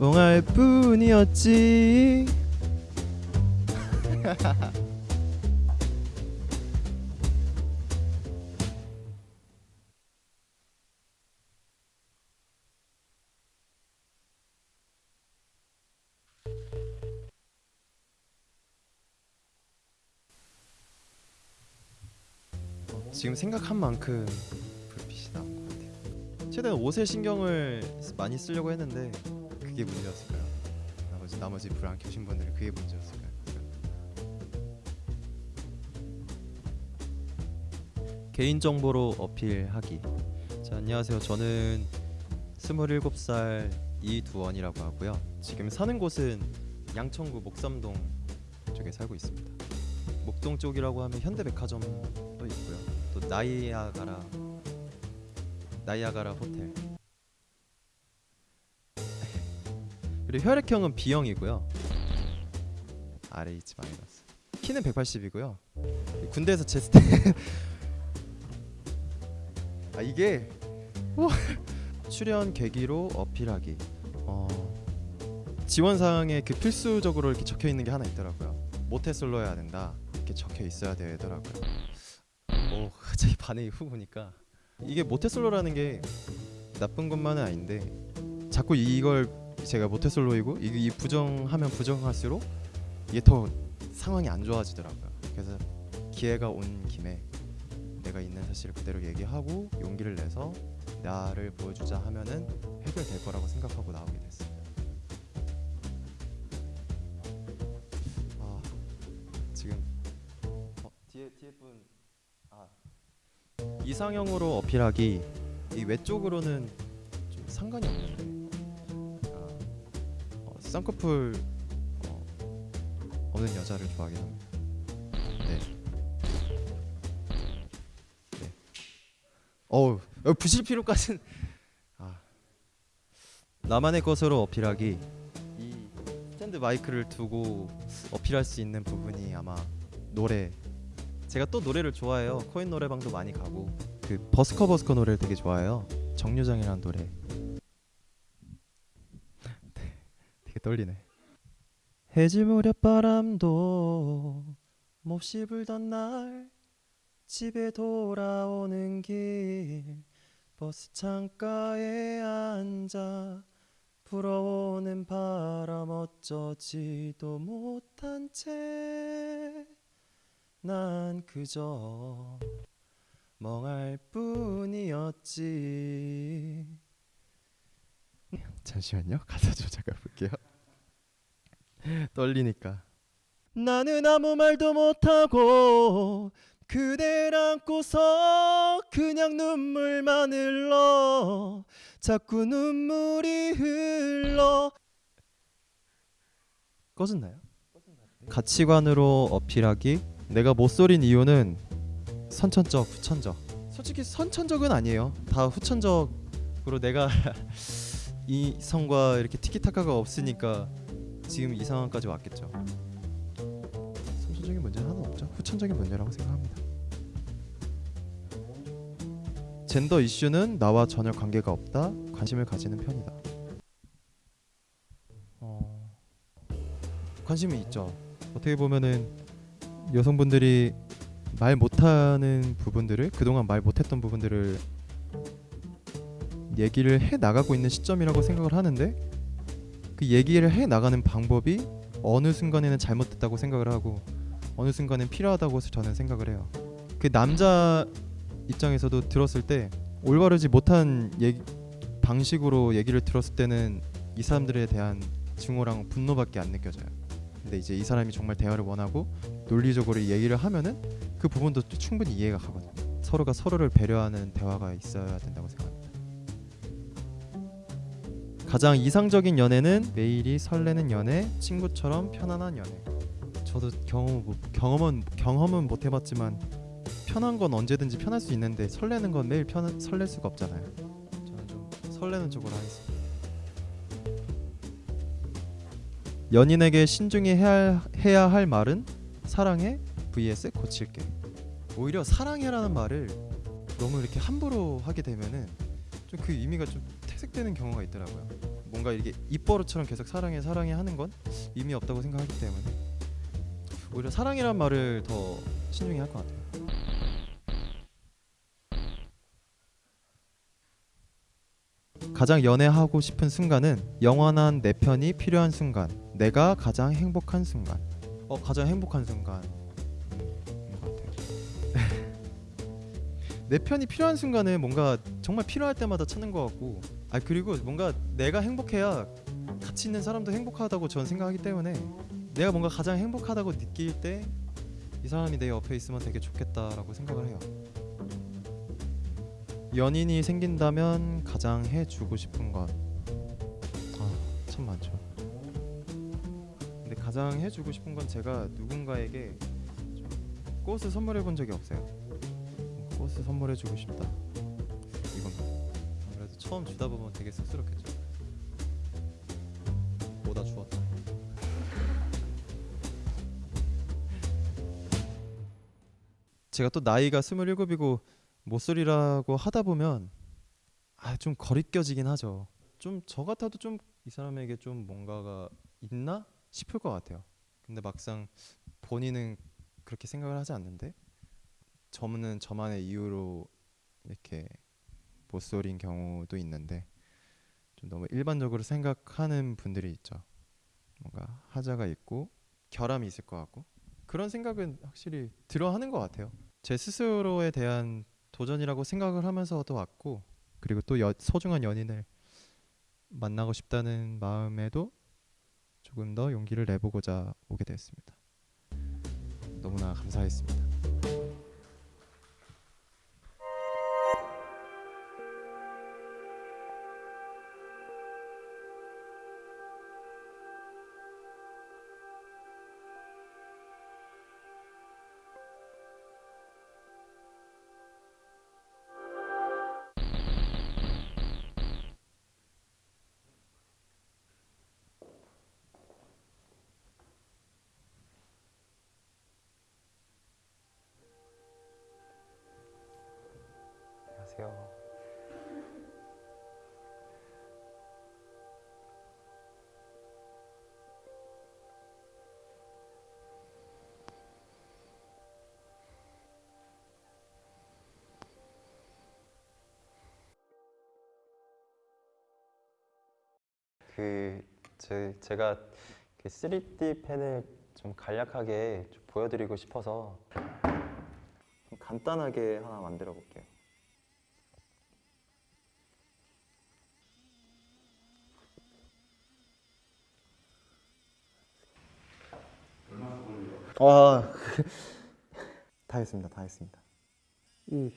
멍할 뿐이었지 지금 생각한 만큼 불빛이 나온 것 같아요. 최대한 옷에 신경을 쓰- 많이 쓰려고 했는데 그게 문제였을까요? 나머지 나머지 불 안 켜신 분들은 그게 문제였을까요? 개인 정보로 어필하기. 자 안녕하세요. 저는 27살 이두원이라고 하고요. 지금 사는 곳은 양천구 목삼동 쪽에 살고 있습니다. 목동 쪽이라고 하면 현대백화점도 있고요. 또 나이아가라 나이아가라 호텔. 그리고 혈액형은 B형이고요. RH 마이너스. 키는 180이고요. 군대에서 제스트 아 이게. 출연 계기로 어필하기. 어, 지원 사항에 그 필수적으로 이렇게 적혀 있는 게 하나 있더라고요. 모태솔로여야 된다. 이렇게 적혀 있어야 되더라고요. 오, 갑자기 반응이 후 보니까 이게 모태솔로라는 게 나쁜 것만은 아닌데 자꾸 이걸 제가 모태솔로이고 이, 이 부정하면 부정할수록 이게 더 상황이 안 좋아지더라고요. 그래서 기회가 온 김에 내가 있는 사실을 그대로 얘기하고 용기를 내서 나를 보여주자 하면은 해결될 거라고 생각하고 나오게 됐습니다. 아 지금 어, 뒤에 뒤에 분 아. 이상형으로 어필하기 이 외적으로는 좀 상관이 어, 쌍꺼풀 어, 없는 여자를 좋아하긴 합니다. 네. 네. 어우 어, 부실 필요까지는 아 나만의 것으로 어필하기 이 스탠드 마이크를 두고 어필할 수 있는 부분이 아마 노래 제가 또 노래를 좋아해요 코인 노래방도 많이 가고 그 버스커 버스커 노래를 되게 좋아해요 정류장이라는 노래 되게 떨리네. 해질 무렵 바람도 몹시 불던 날 집에 돌아오는 길 버스 창가에 앉아 불어오는 바람 어쩌지도 못한 채 난 그저 멍할 뿐이었지. 잠시만요. 가사 좀 잠깐 볼게요 떨리니까. 나는 아무 말도 못하고 그댈 안고서 그냥 눈물만 흘러 자꾸 눈물이 흘러. 꺼졌나요? 가치관으로 어필하기? 내가 못 소린 이유는 선천적 후천적. 솔직히 선천적은 아니에요. 다 후천적으로 내가 이성과 이렇게 티키타카가 없으니까 지금 이 상황까지 왔겠죠. 선천적인 문제는 하나 없죠. 후천적인 문제라고 생각합니다. 젠더 이슈는 나와 전혀 관계가 없다. 관심을 가지는 편이다. 어... 관심이 있죠. 어떻게 보면은 여성분들이 말 못하는 부분들을 그동안 말 못했던 부분들을 얘기를 해 나가고 있는 시점이라고 생각을 하는데 그 얘기를 해 나가는 방법이 어느 순간에는 잘못됐다고 생각을 하고 어느 순간엔 필요하다고 저는 생각을 해요. 그 남자 입장에서도 들었을 때 올바르지 못한 얘기, 방식으로 얘기를 들었을 때는 이 사람들에 대한 증오랑 분노밖에 안 느껴져요. 근데 이제 이 사람이 정말 대화를 원하고 논리적으로 얘기를 하면은 그 부분도 충분히 이해가 가거든요. 서로가 서로를 배려하는 대화가 있어야 된다고 생각합니다. 가장 이상적인 연애는 매일이 설레는 연애, 친구처럼 편안한 연애. 저도 경험 못- 경험은 경험은 못 해봤지만 편한 건 언제든지 편할 수 있는데 설레는 건 매일 편 설렐 수가 없잖아요. 저는 좀 설레는 쪽으로 하겠습니다. 연인에게 신중히 해야, 해야 할 말은 사랑해 vs 고칠게. 오히려 사랑해라는 말을 너무 이렇게 함부로 하게 되면은 좀 그 의미가 좀 퇴색되는 경우가 있더라고요. 뭔가 이게 입버릇처럼 계속 사랑해 사랑해 하는 건 의미 없다고 생각하기 때문에 오히려 사랑이란 말을 더 신중히 할 것 같아요. 가장 연애하고 싶은 순간은 영원한 내 편이 필요한 순간, 내가 가장 행복한 순간. 어 가장 행복한 순간. 내 편이 필요한 순간은 뭔가 정말 필요할 때마다 찾는 것 같고, 아 그리고 뭔가 내가 행복해야 같이 있는 사람도 행복하다고 저는 생각하기 때문에 내가 뭔가 가장 행복하다고 느낄 때 이 사람이 내 옆에 있으면 되게 좋겠다라고 생각을 해요. 연인이 생긴다면 가장 해주고 싶은 것. 아, 참 많죠. 근데 가장 해주고 싶은 건 제가 누군가에게 좀 꽃을 선물해 본 적이 없어요. 꽃을 선물해 주고 싶다. 처음 주다 보면 되게 쑥스럽겠죠. 뭐다 주었다. 제가 또 나이가 스물일곱이고 모쏠이라고 하다 보면 아 좀 거리껴지긴 하죠. 좀 저 같아도 좀 이 사람에게 좀 뭔가가 있나 싶을 것 같아요. 근데 막상 본인은 그렇게 생각을 하지 않는데 저는 저만의 이유로 이렇게 모쏠인 경우도 있는데 좀 너무 일반적으로 생각하는 분들이 있죠. 뭔가 하자가 있고 결함이 있을 것 같고 그런 생각은 확실히 들어 하는 것 같아요. 제 스스로에 대한 도전이라고 생각을 하면서도 왔고 그리고 또 여, 소중한 연인을 만나고 싶다는 마음에도 조금 더 용기를 내보고자 오게 됐습니다. 너무나 감사했습니다. 안녕하세요. 그 제, 제가 그 3D 펜을 좀 간략하게 좀 보여드리고 싶어서 좀 간단하게 하나 만들어 볼게요. 와, 다 했습니다. 다 했습니다. 이